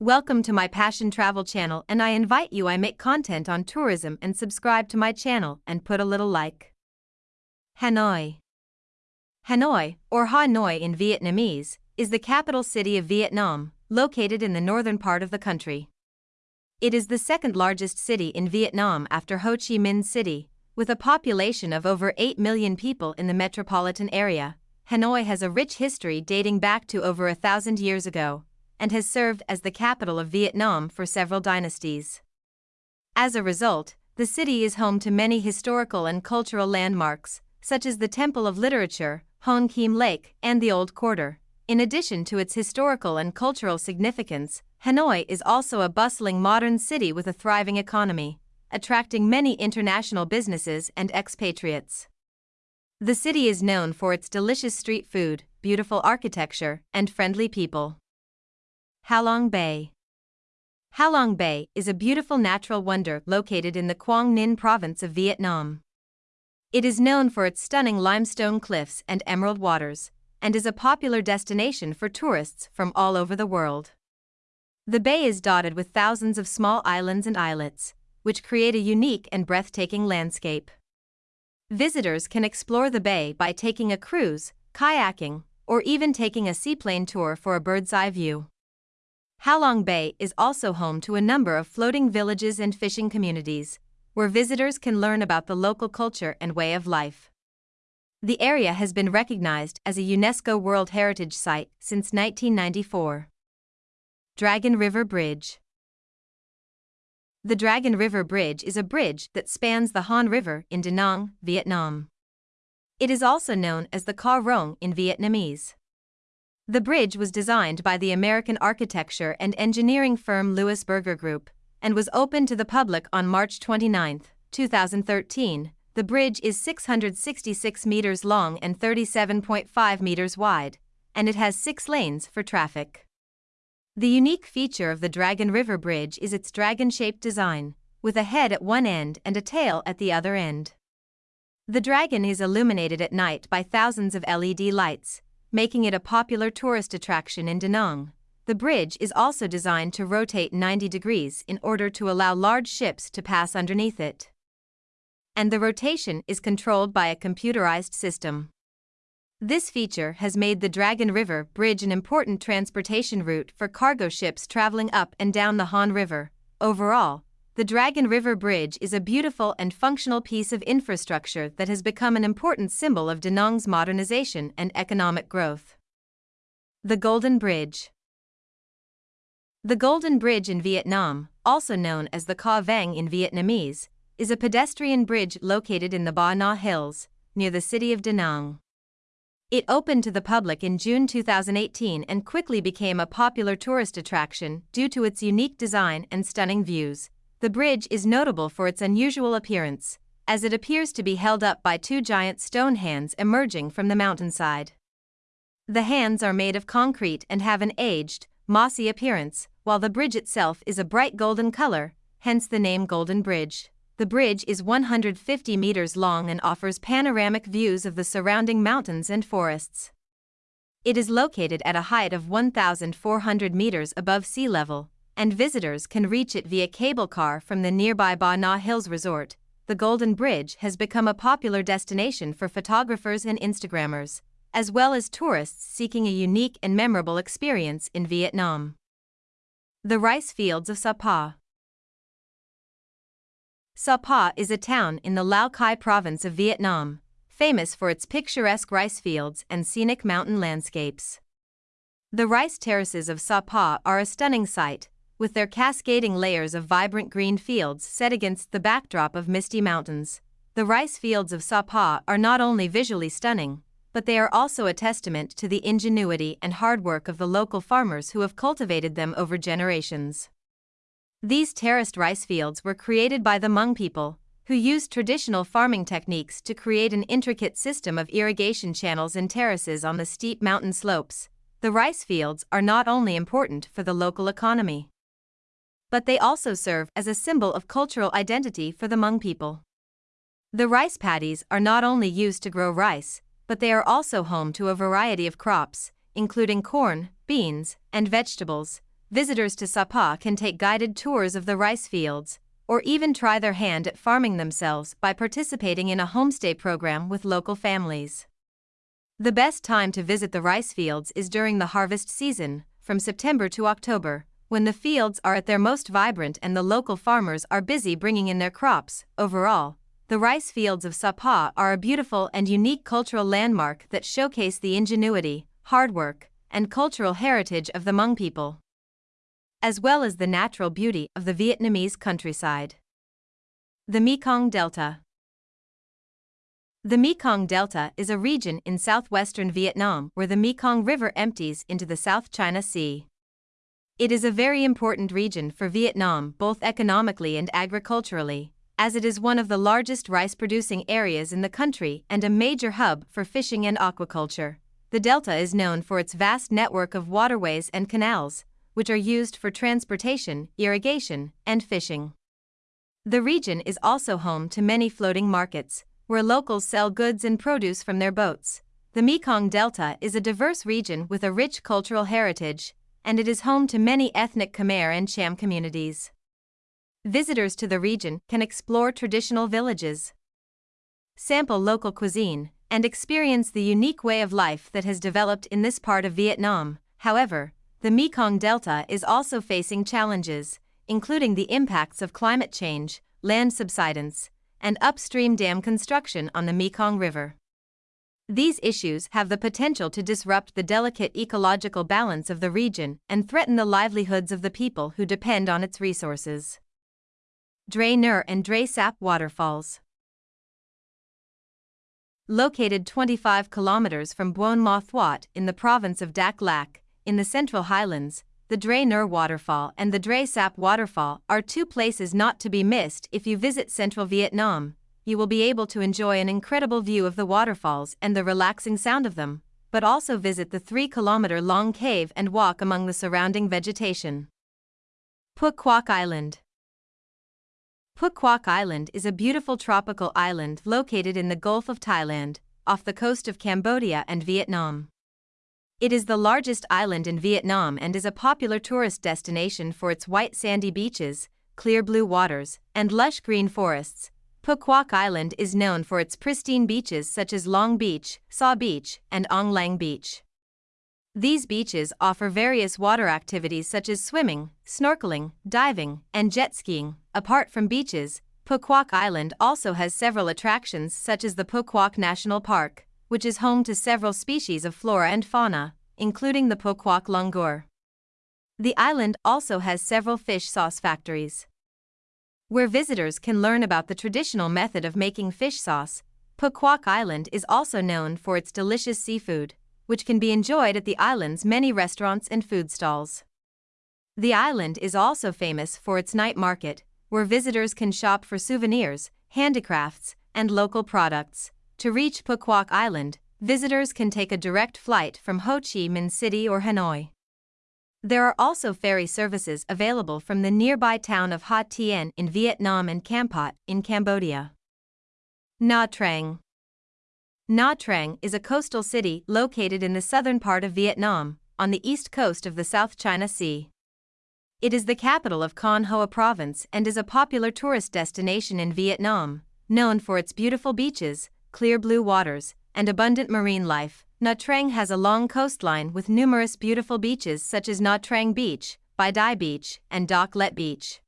Welcome to my Passion Travel channel and I invite you I make content on tourism and subscribe to my channel and put a little like. Hanoi Hanoi, or Hanoi in Vietnamese, is the capital city of Vietnam, located in the northern part of the country. It is the second largest city in Vietnam after Ho Chi Minh City, with a population of over 8 million people in the metropolitan area. Hanoi has a rich history dating back to over a thousand years ago, and has served as the capital of Vietnam for several dynasties. As a result, the city is home to many historical and cultural landmarks, such as the Temple of Literature, Hoan Kiem Lake, and the Old Quarter. In addition to its historical and cultural significance, Hanoi is also a bustling modern city with a thriving economy, attracting many international businesses and expatriates. The city is known for its delicious street food, beautiful architecture, and friendly people. Halong Bay Halong Bay is a beautiful natural wonder located in the Quang Ninh province of Vietnam. It is known for its stunning limestone cliffs and emerald waters, and is a popular destination for tourists from all over the world. The bay is dotted with thousands of small islands and islets, which create a unique and breathtaking landscape. Visitors can explore the bay by taking a cruise, kayaking, or even taking a seaplane tour for a bird's eye view. Halong Bay is also home to a number of floating villages and fishing communities, where visitors can learn about the local culture and way of life. The area has been recognized as a UNESCO World Heritage Site since 1994. Dragon River Bridge The Dragon River Bridge is a bridge that spans the Han River in Da Nang, Vietnam. It is also known as the Cau Rong in Vietnamese. The bridge was designed by the American architecture and engineering firm Louis Berger Group and was opened to the public on March 29, 2013. The bridge is 666 meters long and 37.5 meters wide, and it has six lanes for traffic. The unique feature of the Dragon River Bridge is its dragon shaped design, with a head at one end and a tail at the other end. The dragon is illuminated at night by thousands of LED lights, making it a popular tourist attraction in Da Nang. The bridge is also designed to rotate 90 degrees in order to allow large ships to pass underneath it. And the rotation is controlled by a computerized system. This feature has made the Dragon River Bridge an important transportation route for cargo ships traveling up and down the Han River. Overall, the Dragon River Bridge is a beautiful and functional piece of infrastructure that has become an important symbol of Da Nang's modernization and economic growth. The Golden Bridge The Golden Bridge in Vietnam, also known as the Cau Vang in Vietnamese, is a pedestrian bridge located in the Ba Na Hills, near the city of Da Nang. It opened to the public in June 2018 and quickly became a popular tourist attraction due to its unique design and stunning views. The bridge is notable for its unusual appearance, as it appears to be held up by two giant stone hands emerging from the mountainside. The hands are made of concrete and have an aged, mossy appearance, while the bridge itself is a bright golden color, hence the name Golden Bridge. The bridge is 150 meters long and offers panoramic views of the surrounding mountains and forests. It is located at a height of 1,400 meters above sea level, and visitors can reach it via cable car from the nearby Ba Na Hills Resort. The Golden Bridge has become a popular destination for photographers and Instagrammers, as well as tourists seeking a unique and memorable experience in Vietnam. The Rice Fields of Sapa Sapa is a town in the Lao Cai province of Vietnam, famous for its picturesque rice fields and scenic mountain landscapes. The rice terraces of Sapa are a stunning sight, with their cascading layers of vibrant green fields set against the backdrop of misty mountains. The rice fields of Sapa are not only visually stunning, but they are also a testament to the ingenuity and hard work of the local farmers who have cultivated them over generations. These terraced rice fields were created by the Hmong people, who used traditional farming techniques to create an intricate system of irrigation channels and terraces on the steep mountain slopes. The rice fields are not only important for the local economy, but they also serve as a symbol of cultural identity for the Hmong people. The rice paddies are not only used to grow rice, but they are also home to a variety of crops, including corn, beans, and vegetables. visitors to Sapa can take guided tours of the rice fields, or even try their hand at farming themselves by participating in a homestay program with local families. The best time to visit the rice fields is during the harvest season, from September to October, when the fields are at their most vibrant and the local farmers are busy bringing in their crops. Overall, the rice fields of Sapa are a beautiful and unique cultural landmark that showcase the ingenuity, hard work, and cultural heritage of the Hmong people as well as the natural beauty of the Vietnamese countryside. The Mekong Delta The Mekong Delta is a region in southwestern Vietnam where the Mekong River empties into the South China Sea. It is a very important region for Vietnam both economically and agriculturally, as it is one of the largest rice producing areas in the country and a major hub for fishing and aquaculture. The delta is known for its vast network of waterways and canals, which are used for transportation, irrigation, and fishing. The region is also home to many floating markets, where locals sell goods and produce from their boats. The Mekong Delta is a diverse region with a rich cultural heritage, and it is home to many ethnic Khmer and Cham communities. Visitors to the region can explore traditional villages, sample local cuisine, and experience the unique way of life that has developed in this part of Vietnam. However, the Mekong Delta is also facing challenges, including the impacts of climate change, land subsidence, and upstream dam construction on the Mekong River. These issues have the potential to disrupt the delicate ecological balance of the region and threaten the livelihoods of the people who depend on its resources. Dray Nur and Dray Sap Waterfalls Located 25 kilometers from Buon Ma Thuot in the province of Dak Lak, in the Central Highlands, the Dray Nur Waterfall and the Dray Sap Waterfall are two places not to be missed if you visit central Vietnam. You will be able to enjoy an incredible view of the waterfalls and the relaxing sound of them, but also visit the 3 kilometer long cave and walk among the surrounding vegetation. Cuoc Island Cuoc Island is a beautiful tropical island located in the Gulf of Thailand, off the coast of Cambodia and Vietnam. It is the largest island in Vietnam and is a popular tourist destination for its white sandy beaches, clear blue waters, and lush green forests. Cuoc Island is known for its pristine beaches such as Long Beach, Sao Beach, and Ong Lang Beach. These beaches offer various water activities such as swimming, snorkeling, diving, and jet skiing. Apart from beaches, Cuoc Island also has several attractions such as the Cuoc National Park, which is home to several species of flora and fauna, including the Cuoc langur. The island also has several fish sauce factories. Where visitors can learn about the traditional method of making fish sauce, Cuoc Island is also known for its delicious seafood, which can be enjoyed at the island's many restaurants and food stalls. The island is also famous for its night market, where visitors can shop for souvenirs, handicrafts, and local products. To reach Cuoc Island, visitors can take a direct flight from Ho Chi Minh City or Hanoi. There are also ferry services available from the nearby town of Ha Tien in Vietnam and Kampot in Cambodia. Nha Trang Nha Trang is a coastal city located in the southern part of Vietnam, on the east coast of the South China Sea. It is the capital of Khanh Hoa province and is a popular tourist destination in Vietnam, known for its beautiful beaches, clear blue waters, and abundant marine life, Nha Trang has a long coastline with numerous beautiful beaches such as Nha Trang Beach, Bai Dai Beach, and Doc Let Beach.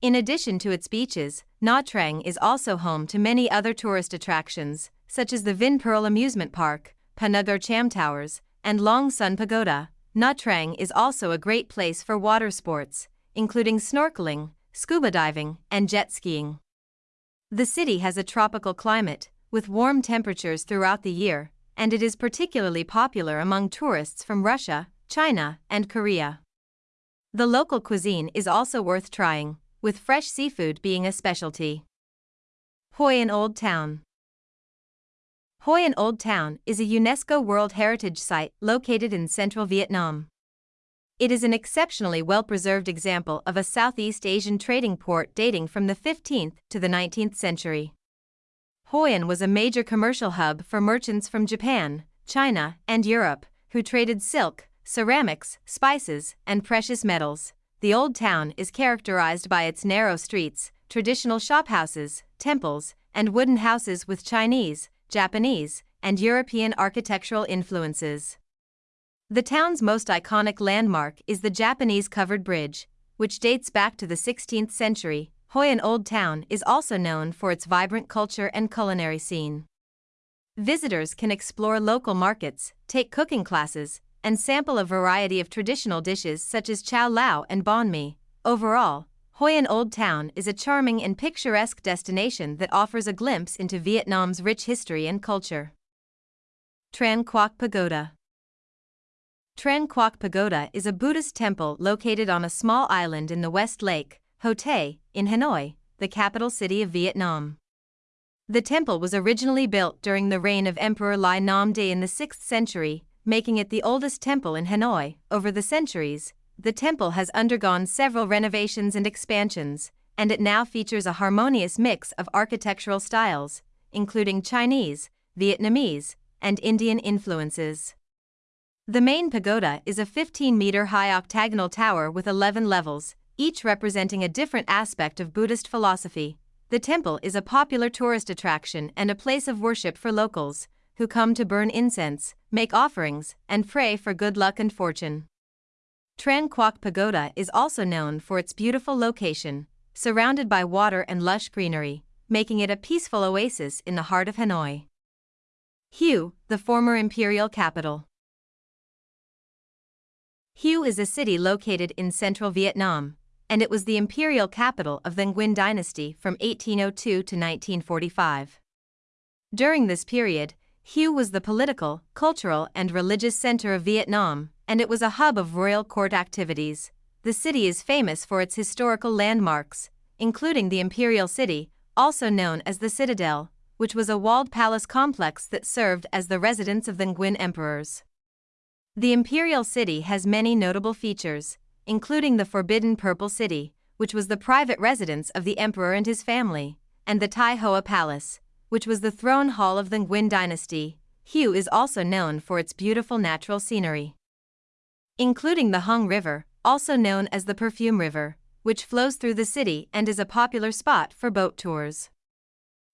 In addition to its beaches, Nha Trang is also home to many other tourist attractions, such as the Vinpearl Amusement Park, Po Nagar Cham Towers, and Long Son Pagoda. Nha Trang is also a great place for water sports, including snorkeling, scuba diving, and jet skiing. The city has a tropical climate, with warm temperatures throughout the year, and it is particularly popular among tourists from Russia, China, and Korea. The local cuisine is also worth trying, with fresh seafood being a specialty. Hoi An Old Town Hoi An Old Town is a UNESCO World Heritage Site located in central Vietnam. It is an exceptionally well preserved example of a Southeast Asian trading port dating from the 15th to the 19th century. Hoi An was a major commercial hub for merchants from Japan, China, and Europe, who traded silk, ceramics, spices, and precious metals. The old town is characterized by its narrow streets, traditional shophouses, temples, and wooden houses with Chinese, Japanese, and European architectural influences. The town's most iconic landmark is the Japanese covered bridge, which dates back to the 16th century. Hoi An Old Town is also known for its vibrant culture and culinary scene. Visitors can explore local markets, take cooking classes, and sample a variety of traditional dishes such as cao lau and banh mi. Overall, Hoi An Old Town is a charming and picturesque destination that offers a glimpse into Vietnam's rich history and culture. Tran Quoc Pagoda Tran Quoc Pagoda is a Buddhist temple located on a small island in the West Lake, Ho Tay, in Hanoi, the capital city of Vietnam. The temple was originally built during the reign of Emperor Ly Nam De in the 6th century, making it the oldest temple in Hanoi. Over the centuries, the temple has undergone several renovations and expansions, and it now features a harmonious mix of architectural styles, including Chinese, Vietnamese, and Indian influences. The main pagoda is a 15 meter high octagonal tower with 11 levels, each representing a different aspect of Buddhist philosophy. The temple is a popular tourist attraction and a place of worship for locals, who come to burn incense, make offerings, and pray for good luck and fortune. Tran Quoc Pagoda is also known for its beautiful location, surrounded by water and lush greenery, making it a peaceful oasis in the heart of Hanoi. Hue, the former imperial capital. Hue is a city located in central Vietnam, and it was the imperial capital of the Nguyen dynasty from 1802 to 1945. During this period, Hue was the political, cultural, and religious center of Vietnam, and it was a hub of royal court activities. The city is famous for its historical landmarks, including the Imperial City, also known as the Citadel, which was a walled palace complex that served as the residence of the Nguyen emperors. The Imperial City has many notable features, including the Forbidden Purple City, which was the private residence of the emperor and his family, and the Thai Hoa Palace, which was the throne hall of the Nguyen dynasty. Hue is also known for its beautiful natural scenery, including the Huong River, also known as the Perfume River, which flows through the city and is a popular spot for boat tours.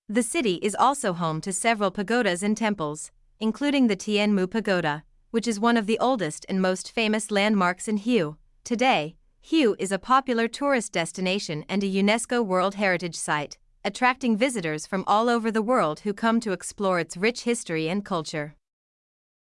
The city is also home to several pagodas and temples, including the Tien Mu Pagoda, which is one of the oldest and most famous landmarks in Hue. Today, Hue is a popular tourist destination and a UNESCO World Heritage Site, attracting visitors from all over the world who come to explore its rich history and culture.